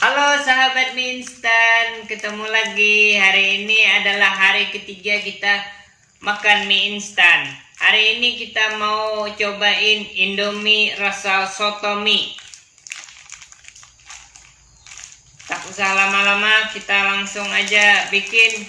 Halo sahabat mie instan, ketemu lagi. Hari ini adalah hari ketiga kita makan mie instan. Hari ini kita mau cobain Indomie rasa soto mie. Tak usah lama-lama, kita langsung aja bikin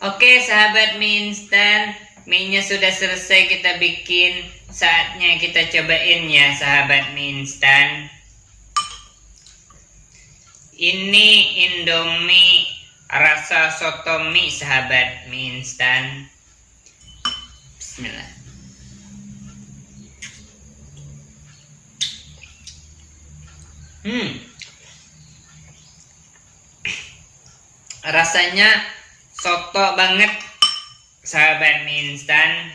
Oke sahabat mie instan Mie-nya sudah selesai kita bikin. Saatnya kita cobain ya sahabat mie instan. Ini Indomie rasa soto mie sahabat mie instan. Bismillah. Hmm. Rasanya soto banget. Sahabat mie instan.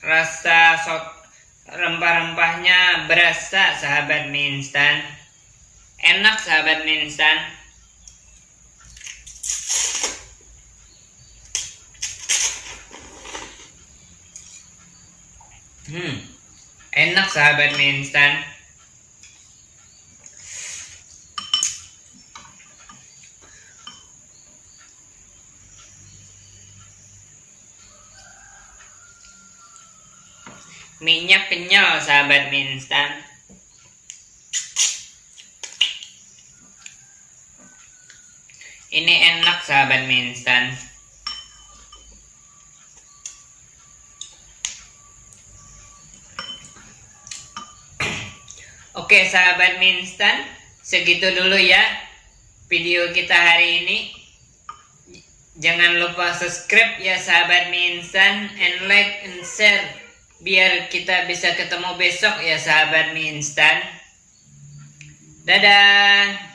Rasa sot rempah-rempahnya berasa sahabat mie instan. Enak sahabat mie instan. Hmm. Enak sahabat mie instan minyak kenyal sahabat mie ini enak sahabat mie instan Oke sahabat mie segitu dulu ya video kita hari ini. Jangan lupa subscribe ya sahabat mie and like and share biar kita bisa ketemu besok ya sahabat mie instan. Dadah